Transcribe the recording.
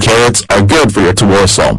carrots are good for your torso.